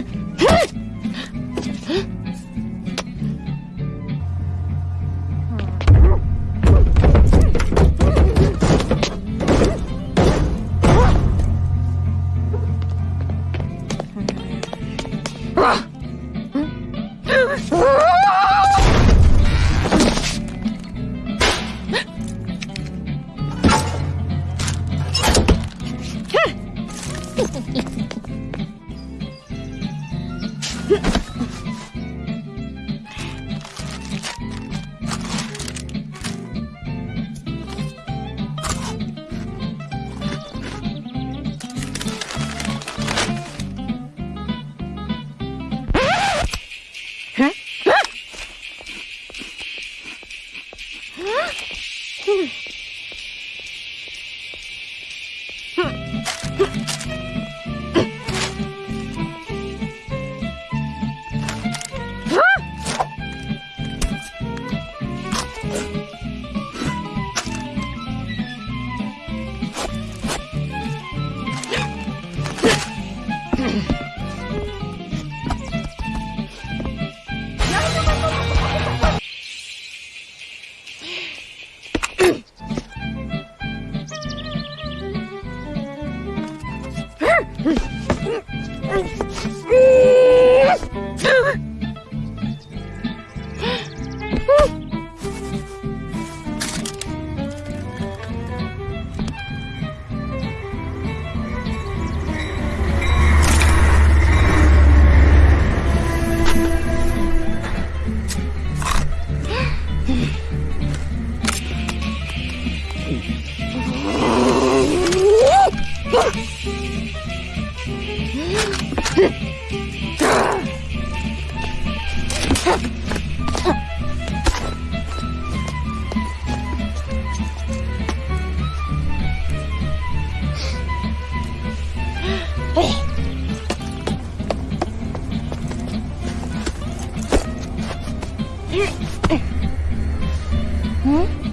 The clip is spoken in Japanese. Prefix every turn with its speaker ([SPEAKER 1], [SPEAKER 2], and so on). [SPEAKER 1] ん。啊！嗯。啊！哼！嘿嘿嘿。哼！Whew. Huh? 嗯。